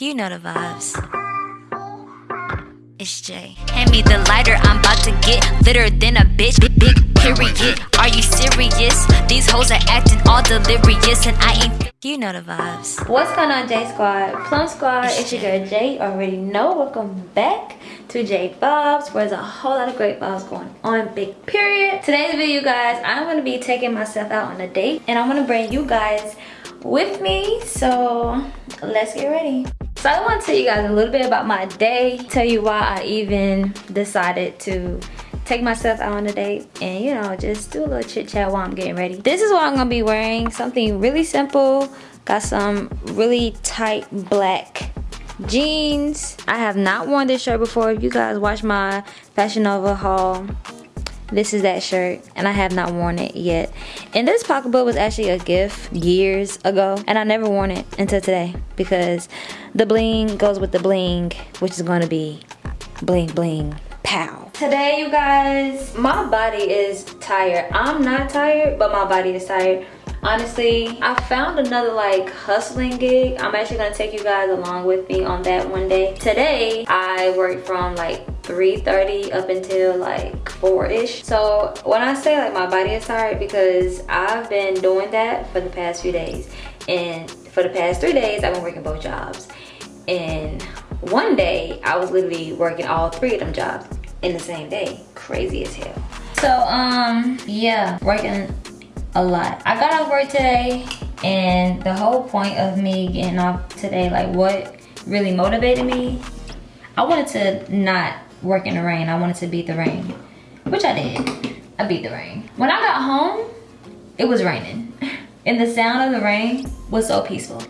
You know the vibes. It's Jay. Hand me the lighter, I'm about to get litter than a bitch. Big, big period. Are you serious? These hoes are acting all delirious, and I ain't. You know the vibes. What's going on, J Squad? Plum Squad, it's, it's your girl Jay. Already know. Welcome back to J Vibes, where there's a whole lot of great vibes going on. Big period. Today's video, guys, I'm gonna be taking myself out on a date, and I'm gonna bring you guys with me. So let's get ready. So I want to tell you guys a little bit about my day, tell you why I even decided to take myself out on a date and you know just do a little chit chat while I'm getting ready. This is what I'm gonna be wearing, something really simple. Got some really tight black jeans. I have not worn this shirt before. If you guys watch my Fashion Nova haul, this is that shirt and I have not worn it yet. And this pocketbook was actually a gift years ago and I never worn it until today because the bling goes with the bling which is going to be bling bling pow. Today you guys, my body is tired. I'm not tired but my body is tired. Honestly, I found another like hustling gig. I'm actually gonna take you guys along with me on that one day. Today, I work from like 3.30 up until like 4-ish. So when I say like my body is tired because I've been doing that for the past few days. And for the past three days, I've been working both jobs. And one day, I was literally working all three of them jobs in the same day. Crazy as hell. So, um, yeah, working a lot. I got off work today and the whole point of me getting off today, like what really motivated me, I wanted to not work in the rain. I wanted to beat the rain, which I did. I beat the rain. When I got home, it was raining. And the sound of the rain was so peaceful.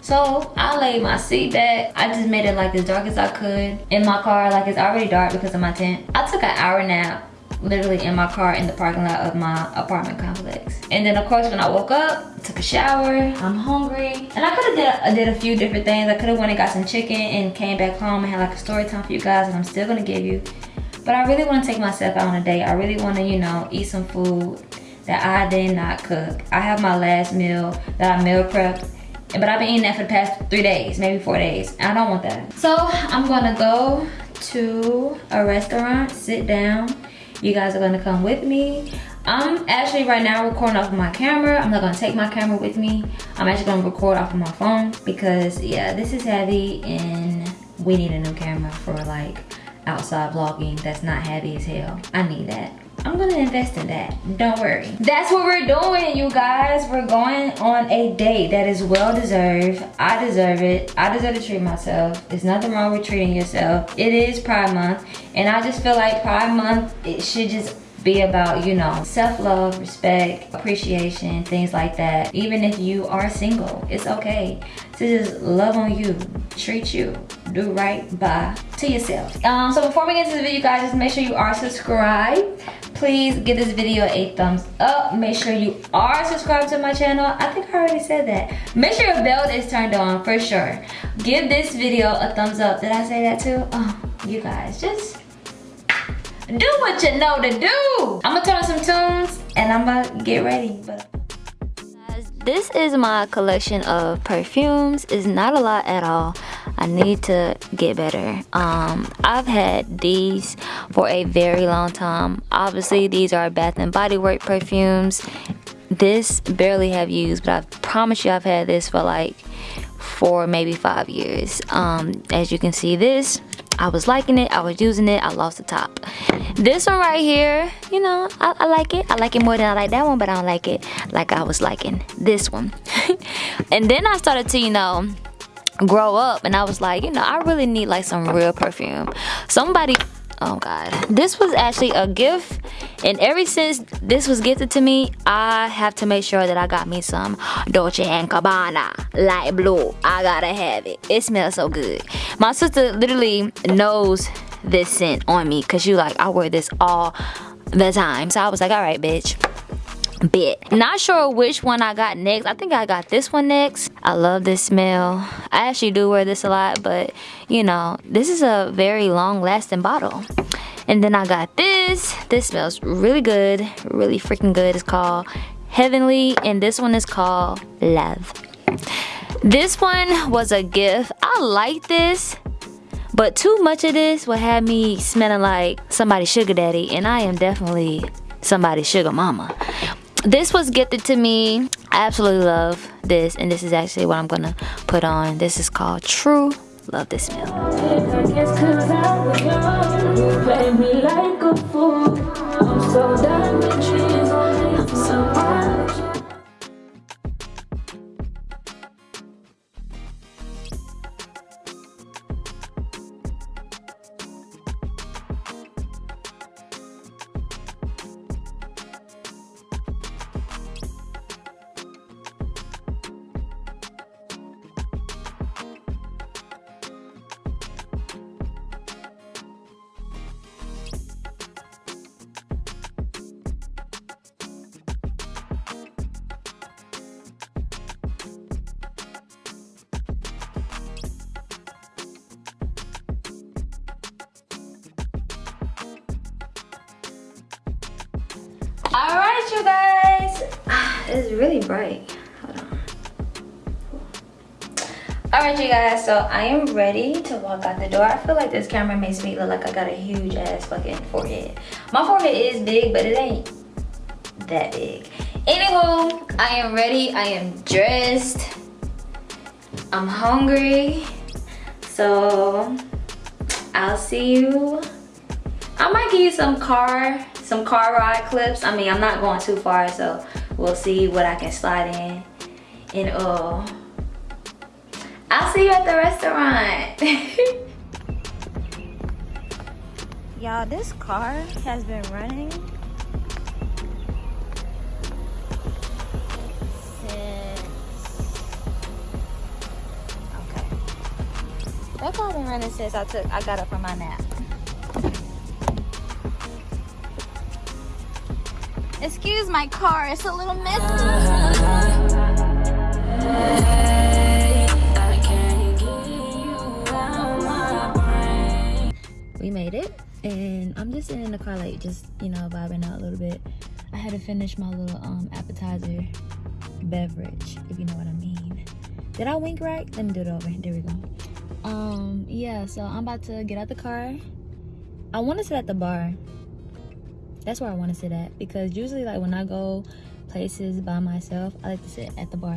So I laid my seat back. I just made it like as dark as I could in my car. Like it's already dark because of my tent. I took an hour nap literally in my car in the parking lot of my apartment complex. And then of course when I woke up, took a shower, I'm hungry. And I could have did, did a few different things. I could have went and got some chicken and came back home and had like a story time for you guys and I'm still gonna give you. But I really wanna take myself out on a date. I really wanna, you know, eat some food that I did not cook. I have my last meal that I meal prepped but I've been eating that for the past three days, maybe four days. I don't want that. So I'm gonna go to a restaurant, sit down, you guys are gonna come with me. I'm actually right now recording off of my camera. I'm not gonna take my camera with me. I'm actually gonna record off of my phone because yeah this is heavy and we need a new camera for like outside vlogging that's not heavy as hell. I need that I'm gonna invest in that. Don't worry. That's what we're doing, you guys. We're going on a date that is well deserved. I deserve it. I deserve to treat myself. There's nothing wrong with treating yourself. It is Pride Month, and I just feel like Pride Month, it should just be about, you know, self-love, respect, appreciation, things like that. Even if you are single, it's okay to just love on you, treat you, do right by to yourself. Um, so before we get into the video, guys, just make sure you are subscribed. Please give this video a thumbs up. Make sure you are subscribed to my channel. I think i already said that. Make sure your bell is turned on for sure. Give this video a thumbs up. Did i say that too? Oh you guys just do what you know to do i'm gonna turn on some tunes and i'm gonna get ready but this is my collection of perfumes it's not a lot at all I need to get better. Um, I've had these for a very long time. Obviously, these are Bath and Body Work perfumes. This barely have used, but I promise you I've had this for like four, maybe five years. Um, as you can see this, I was liking it, I was using it, I lost the top. This one right here, you know, I, I, like it. I like it more than I like that one, but I don't like it like I was liking this one. and then I started to, you know, grow up and I was like, you know, I really need like some real perfume. Somebody oh god. This was actually a gift and ever since this was gifted to me i have to make sure that i got me some dolce and gabbana light blue. I gotta have it. It smells so good. My sister literally knows this scent on me because you like i wear this all the time. So i was like all right bitch bit. Not sure which one I got next. I think I got this one next. I love this smell. I actually do wear this a lot, but you know, this is a very long lasting bottle. And then I got this. This smells really good, really freaking good. It's called Heavenly, and this one is called Love. This one was a gift. I like this, but too much of this will have me smelling like somebody's sugar daddy, and I am definitely somebody's sugar mama. This was gifted to me. I absolutely love this, and this is actually what I'm gonna put on. This is called True. Love this smell. You guys. Ah, it's really bright. Hold on. All right you guys so i am ready to walk out the door. I feel like this camera makes me look like i got a huge ass fucking forehead. My forehead is big but it ain't that big. Anywho i am ready. I am dressed. I'm hungry. So i'll see you. I might give you some car some car ride clips. I mean, I'm not going too far, so we'll see what I can slide in. And uh, I'll see you at the restaurant. Y'all, this car has been running. That car been running since I took I got up from my nap. Excuse my car, it's a little messy. We made it, and I'm just sitting in the car like just, you know, vibing out a little bit. I had to finish my little um, appetizer beverage, if you know what I mean. Did I wink right? Let me do it over. There we go. Um, yeah, so I'm about to get out the car. I want to sit at the bar that's where I want to sit at because usually like when I go places by myself, I like to sit at the bar.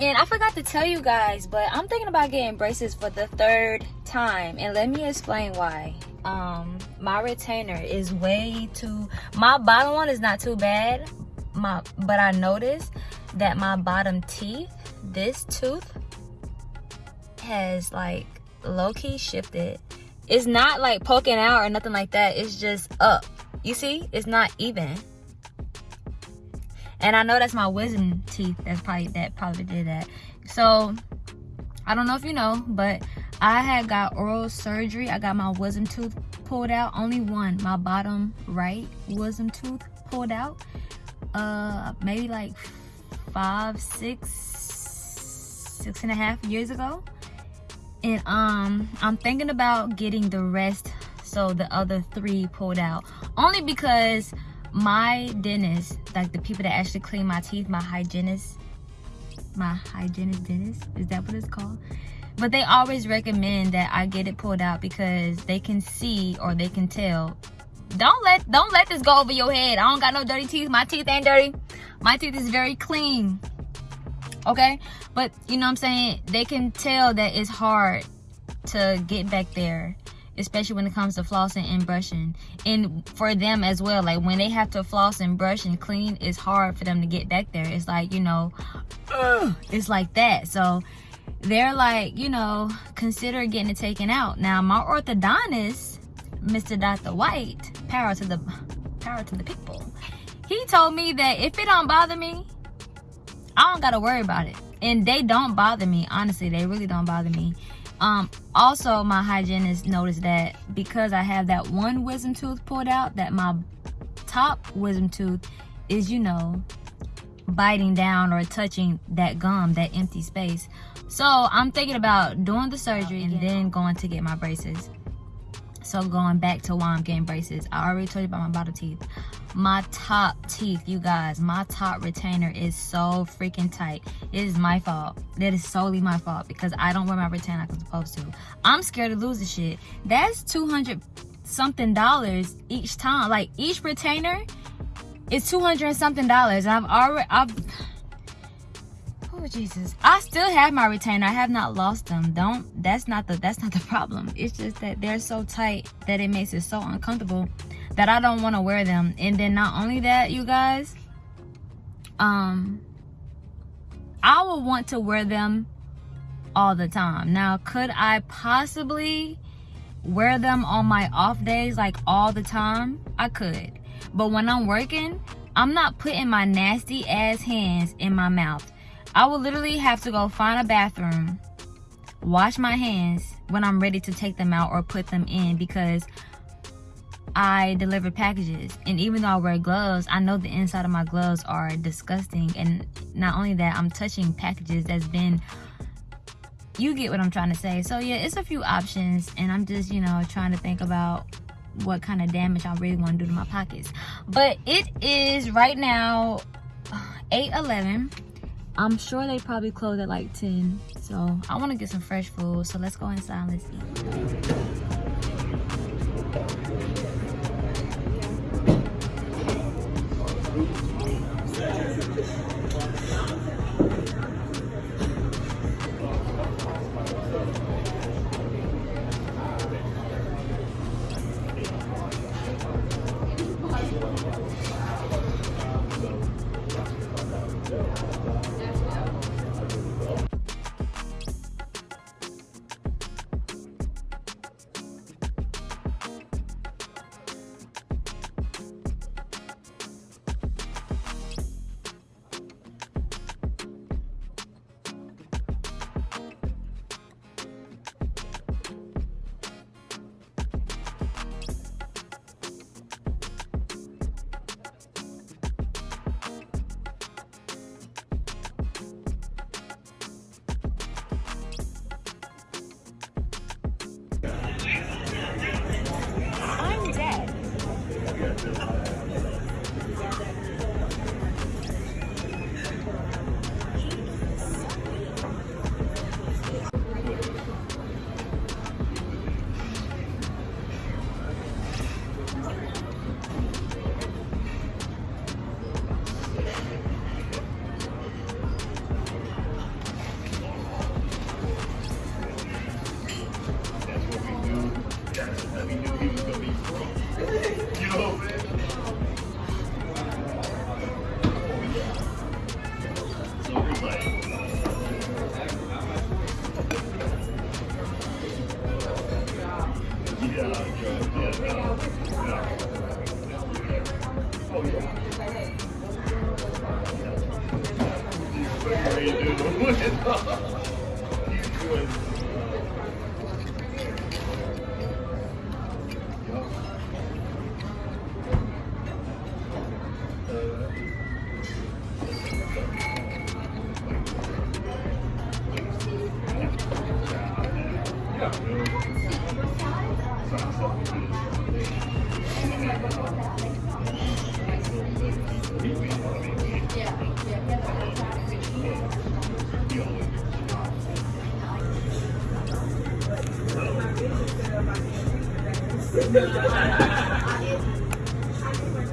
And I forgot to tell you guys, but I'm thinking about getting braces for the third time. And let me explain why. Um, my retainer is way too, my bottom one is not too bad. My, but I noticed that my bottom teeth, this tooth has like low-key shifted. It's not like poking out or nothing like that. It's just up you see, it's not even. And I know that's my wisdom teeth. That's probably that probably did that. So I don't know if you know, but I had got oral surgery. I got my wisdom tooth pulled out. Only one, my bottom right wisdom tooth pulled out. Uh, maybe like five, six, six and a half years ago. And um, I'm thinking about getting the rest so the other three pulled out. Only because my dentist like the people that actually clean my teeth my hygienist my hygienist dentist is that what it's called? But they always recommend that i get it pulled out because they can see or they can tell. Don't let don't let this go over your head. I don't got no dirty teeth. My teeth ain't dirty. My teeth is very clean. Okay? But you know what i'm saying? They can tell that it's hard to get back there especially when it comes to flossing and brushing. And for them as well like when they have to floss and brush and clean it's hard for them to get back there. It's like you know uh, it's like that. So they're like you know consider getting it taken out. Now my orthodontist mr dr white power to the power to the people. He told me that if it don't bother me i don't gotta worry about it. And they don't bother me. Honestly they really don't bother me um, also, my hygienist noticed that because I have that one wisdom tooth pulled out, that my top wisdom tooth is, you know, biting down or touching that gum, that empty space. So I'm thinking about doing the surgery and then going to get my braces. So going back to why I'm getting braces. I already told you about my bottom teeth. My top teeth you guys. My top retainer is so freaking tight. It is my fault. That is solely my fault because i don't wear my retainer like i'm supposed to. I'm scared to lose the shit. That's 200 something dollars each time. Like each retainer is 200 something dollars. I've already i've oh jesus. I still have my retainer. I have not lost them. Don't that's not the that's not the problem. It's just that they're so tight that it makes it so uncomfortable that I don't want to wear them. And then not only that, you guys, um, I will want to wear them all the time. Now, could I possibly wear them on my off days like all the time? I could. But when I'm working, I'm not putting my nasty ass hands in my mouth. I will literally have to go find a bathroom, wash my hands when I'm ready to take them out or put them in because I deliver packages. And even though I wear gloves, I know the inside of my gloves are disgusting. And not only that, I'm touching packages that's been you get what I'm trying to say. So yeah, it's a few options and I'm just, you know, trying to think about what kind of damage I really want to do to my pockets. But it is right now 8:11. I'm sure they probably close at like 10. So I want to get some fresh food. So let's go inside and let's eat though.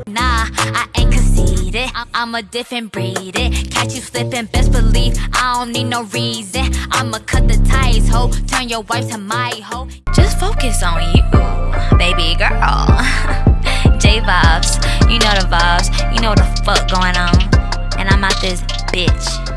Nah, I ain't conceited. I'm a different breed. Catch you slipping, best believe I don't need no reason. I'ma cut the ties, ho. Turn your wife to my hoe. Just focus on you, baby girl. J vibes, you know the vibes, you know the fuck going on. And I'm out this bitch.